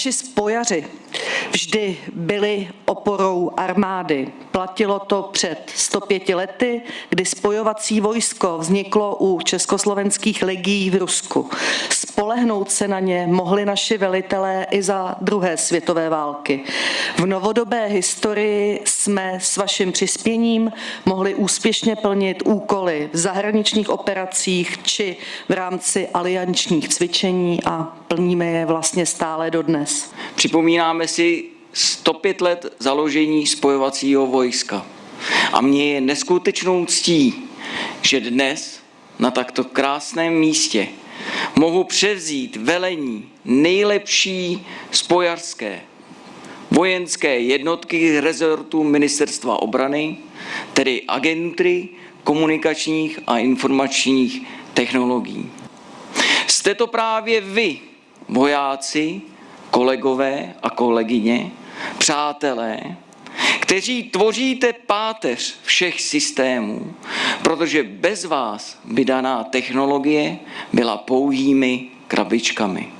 Naši spojaři vždy byli oporou armády. Platilo to před 105 lety, kdy spojovací vojsko vzniklo u československých legií v Rusku. Spolehnout se na ně mohli naši velitelé i za druhé světové války. V novodobé historii jsme s vaším přispěním mohli úspěšně plnit úkoly v zahraničních operacích či v rámci aliančních cvičení a plníme je vlastně stále dodnes. Připomínáme si 105 let založení spojovacího vojska. A mně je neskutečnou ctí, že dnes na takto krásném místě mohu převzít velení nejlepší spojarské vojenské jednotky rezortu Ministerstva obrany, tedy agentury komunikačních a informačních technologií. Jste to právě vy, vojáci, kolegové a kolegyně, přátelé, kteří tvoříte páteř všech systémů, protože bez vás by daná technologie byla pouhými krabičkami.